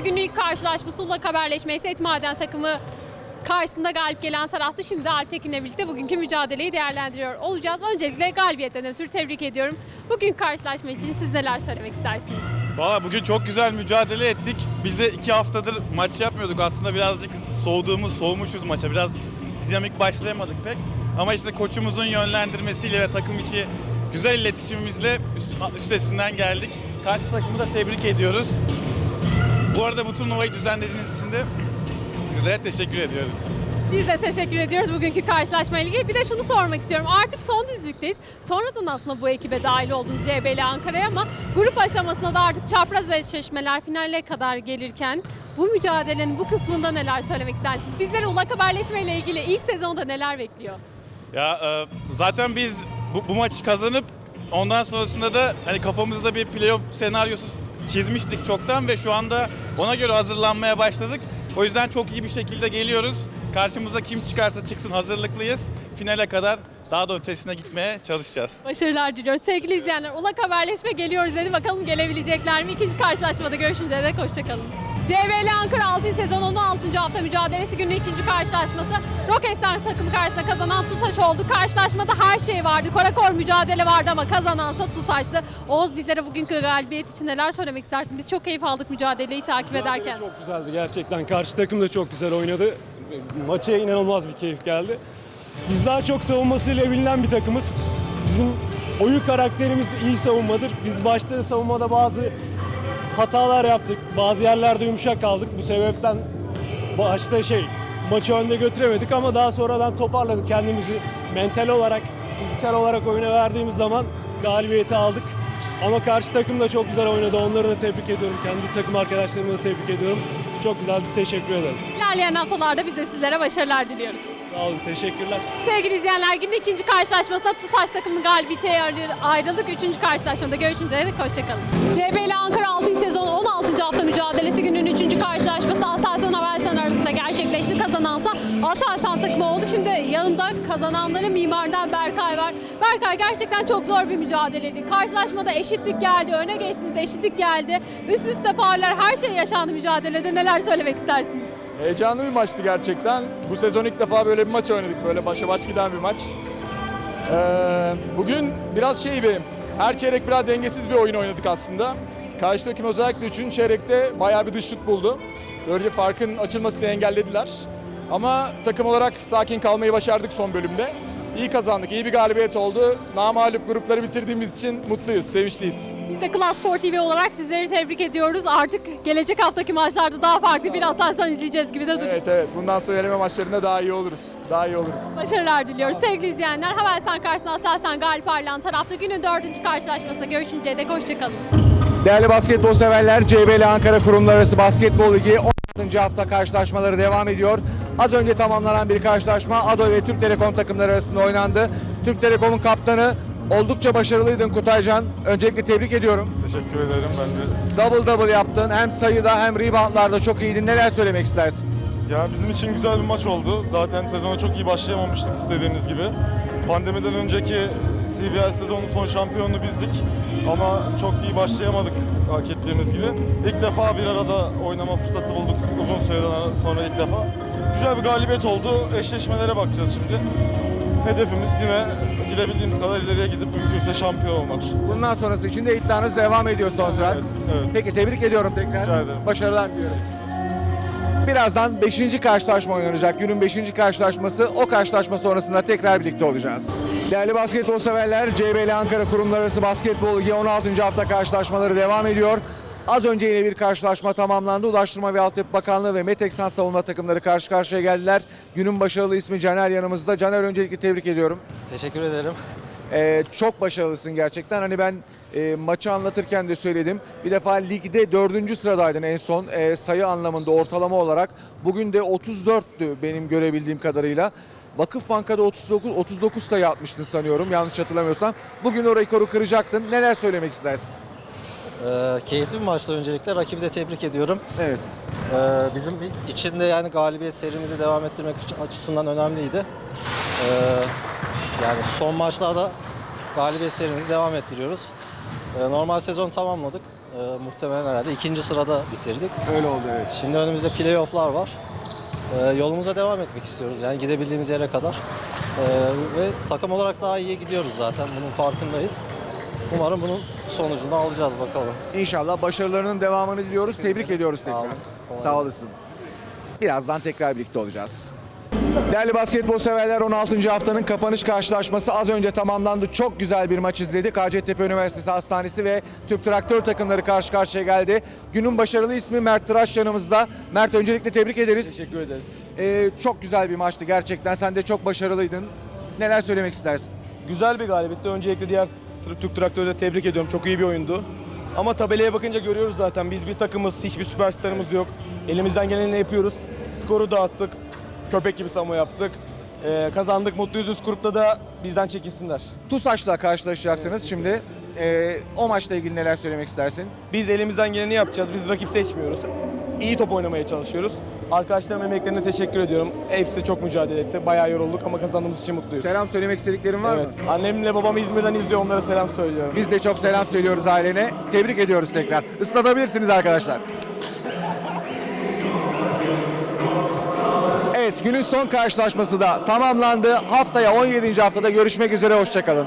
mücadelesi günün ilk karşılaşması Ulak Haberleşme Esed Maden takımı karşısında galip gelen taraftı. Şimdi Alp Tekin'le birlikte bugünkü mücadeleyi değerlendiriyor olacağız. Öncelikle galibiyetten ötürü tebrik ediyorum. Bugün karşılaşma için siz neler söylemek istersiniz? Valla bugün çok güzel mücadele ettik. Biz de iki haftadır maç yapmıyorduk. Aslında birazcık soğuduğumuz, soğumuşuz maça. Biraz dinamik başlayamadık pek. Ama işte koçumuzun yönlendirmesiyle ve takım içi güzel iletişimimizle üst- üstesinden geldik. Karşı takımı da tebrik ediyoruz. Bu arada bu turnuvayı düzenlediğiniz için de sizlere teşekkür ediyoruz. Biz de teşekkür ediyoruz bugünkü karşılaşmayla ilgili. Bir de şunu sormak istiyorum. Artık son düzlükteyiz. Sonradan aslında bu ekibe dahil oldunuz CBL Ankara'ya ama grup aşamasında da artık çapraz eşleşmeler finale kadar gelirken bu mücadelenin bu kısmında neler söylemek istersiniz? Bizleri Ulak Haberleşme ile ilgili ilk sezonda neler bekliyor? Ya e, zaten biz bu, bu maçı kazanıp ondan sonrasında da hani kafamızda bir playoff senaryosu çizmiştik çoktan ve şu anda ona göre hazırlanmaya başladık. O yüzden çok iyi bir şekilde geliyoruz. Karşımıza kim çıkarsa çıksın hazırlıklıyız. Finale kadar daha da ötesine gitmeye çalışacağız. Başarılar diliyoruz. Sevgili izleyenler Ulak Haberleşme geliyoruz dedi. Bakalım gelebilecekler mi? İkinci karşılaşmada görüşünceye dek hoşçakalın. CBL Ankara 6. sezon 16. hafta mücadelesi günün ikinci karşılaşması. Roketsan takımı karşısında kazanan TUSAŞ oldu. Karşılaşmada her şey vardı. Korakor mücadele vardı ama kazanansa TUSAŞ'tı. Oğuz bizlere bugünkü galibiyet için neler söylemek istersin? Biz çok keyif aldık mücadeleyi takip ederken. Çok güzeldi gerçekten. Karşı takım da çok güzel oynadı. Maça inanılmaz bir keyif geldi. Biz daha çok savunmasıyla bilinen bir takımız. Bizim oyun karakterimiz iyi savunmadır. Biz başta savunmada bazı hatalar yaptık. Bazı yerlerde yumuşak kaldık. Bu sebepten başta şey maçı önde götüremedik ama daha sonradan toparladık kendimizi. Mental olarak, fiziksel olarak oyuna verdiğimiz zaman galibiyeti aldık. Ama karşı takım da çok güzel oynadı. Onları da tebrik ediyorum. Kendi takım arkadaşlarımı da tebrik ediyorum. Çok güzeldi. Teşekkür ederim. İlerleyen haftalarda biz de sizlere başarılar diliyoruz. Sağ olun. Teşekkürler. Sevgili izleyenler günün ikinci karşılaşmasında TUSAŞ takımının galibiyete ayrı- ayrıldık. Üçüncü karşılaşmada görüşünceye dek hoşçakalın. CBL Ankara 6. sezon 16. hafta mücadelesi günün Kazanansa Aselsan takımı oldu. Şimdi yanımda kazananları mimardan Berkay var. Berkay gerçekten çok zor bir mücadeleydi. Karşılaşmada eşitlik geldi, öne geçtiniz eşitlik geldi. Üst üste parlar her şey yaşandı mücadelede. Neler söylemek istersiniz? Heyecanlı bir maçtı gerçekten. Bu sezon ilk defa böyle bir maç oynadık. Böyle başa baş giden bir maç. Ee, bugün biraz şey bir, her çeyrek biraz dengesiz bir oyun oynadık aslında. Karşı takım özellikle 3. çeyrekte bayağı bir dış şut buldu. Böylece farkın açılmasını engellediler. Ama takım olarak sakin kalmayı başardık son bölümde. İyi kazandık, iyi bir galibiyet oldu. Namalup grupları bitirdiğimiz için mutluyuz, sevinçliyiz. Biz de Klas Spor TV olarak sizleri tebrik ediyoruz. Artık gelecek haftaki maçlarda daha farklı bir Aselsan izleyeceğiz gibi de duruyor. Evet evet, bundan sonra eleme maçlarında daha iyi oluruz. Daha iyi oluruz. Başarılar diliyoruz. Sevgili izleyenler, Havelsan karşısında Aselsan galip ayrılan tarafta günün dördüncü karşılaşmasında görüşünceye dek hoşçakalın. Değerli basketbol severler, CBL Ankara Kurumlar Arası Basketbol Ligi 16. hafta karşılaşmaları devam ediyor. Az önce tamamlanan bir karşılaşma ADO ve Türk Telekom takımları arasında oynandı. Türk Telekom'un kaptanı oldukça başarılıydın Kutaycan. Öncelikle tebrik ediyorum. Teşekkür ederim ben de. Double double yaptın. Hem sayıda hem reboundlarda çok iyiydin. Neler söylemek istersin? Ya bizim için güzel bir maç oldu. Zaten sezona çok iyi başlayamamıştık istediğimiz gibi. Pandemiden önceki CBL sezonun son şampiyonu bizdik. Ama çok iyi başlayamadık hak ettiğimiz gibi. İlk defa bir arada oynama fırsatı bulduk uzun süreden sonra ilk defa. Güzel bir galibiyet oldu. Eşleşmelere bakacağız şimdi. Hedefimiz yine gidebildiğimiz kadar ileriye gidip mümkünse şampiyon olmak. Bundan sonrası için de iddianız devam ediyor son. Evet, evet. Peki tebrik ediyorum tekrar. Rica ederim. Başarılar diliyorum. Birazdan 5. karşılaşma oynanacak. Günün 5. karşılaşması. O karşılaşma sonrasında tekrar birlikte olacağız. Değerli basketbol severler, CBL Ankara Kurumlar Arası Basketbol Ligi 16. hafta karşılaşmaları devam ediyor. Az önce yine bir karşılaşma tamamlandı. Ulaştırma ve Altyapı Bakanlığı ve Meteksan savunma takımları karşı karşıya geldiler. Günün başarılı ismi Caner yanımızda. Caner öncelikle tebrik ediyorum. Teşekkür ederim. Ee, çok başarılısın gerçekten. Hani ben e, maçı anlatırken de söyledim. Bir defa ligde dördüncü sıradaydın en son e, sayı anlamında ortalama olarak. Bugün de 34'tü benim görebildiğim kadarıyla. Vakıf Banka'da 39 39 sayı atmıştın sanıyorum yanlış hatırlamıyorsam. Bugün o rekoru kıracaktın. Neler söylemek istersin? Ee, keyifli bir maçtı öncelikle. Rakibi de tebrik ediyorum. Evet. Ee, bizim için de yani galibiyet serimizi devam ettirmek açı- açısından önemliydi. Ee, yani son maçlarda galibiyet serimizi devam ettiriyoruz. E, normal sezon tamamladık. E, muhtemelen herhalde ikinci sırada bitirdik. Öyle oldu evet. Şimdi önümüzde playofflar var. E, yolumuza devam etmek istiyoruz. Yani gidebildiğimiz yere kadar. E, ve takım olarak daha iyi gidiyoruz zaten. Bunun farkındayız. Umarım bunun sonucunu alacağız bakalım. İnşallah başarılarının devamını diliyoruz. Tebrik ediyoruz tekrar. Sağ olasın. Birazdan tekrar birlikte olacağız. Değerli basketbol severler 16. haftanın kapanış karşılaşması az önce tamamlandı. Çok güzel bir maç izledik. Hacettepe Üniversitesi Hastanesi ve Türk Traktör takımları karşı karşıya geldi. Günün başarılı ismi Mert Tıraş yanımızda. Mert öncelikle tebrik ederiz. Teşekkür ederiz. Ee, çok güzel bir maçtı gerçekten. Sen de çok başarılıydın. Neler söylemek istersin? Güzel bir galibiyetti. Öncelikle diğer Türk Traktörü de tebrik ediyorum. Çok iyi bir oyundu. Ama tabelaya bakınca görüyoruz zaten. Biz bir takımız, hiçbir süperstarımız yok. Elimizden geleni yapıyoruz. Skoru dağıttık. Köpek gibi savunma yaptık. Ee, kazandık, mutluyuz. Üst grupta da bizden çekilsinler. TUSAŞ'la karşılaşacaksınız şimdi. Ee, o maçla ilgili neler söylemek istersin? Biz elimizden geleni yapacağız. Biz rakip seçmiyoruz. İyi top oynamaya çalışıyoruz. Arkadaşlarım emeklerine teşekkür ediyorum. Hepsi çok mücadele etti. Bayağı yorulduk ama kazandığımız için mutluyuz. Selam söylemek istediklerin var Evet. mı? Annemle babam İzmir'den izliyor. Onlara selam söylüyorum. Biz de çok selam söylüyoruz ailene. Tebrik ediyoruz tekrar. Islatabilirsiniz arkadaşlar. Evet günün son karşılaşması da tamamlandı. Haftaya 17. haftada görüşmek üzere. Hoşçakalın.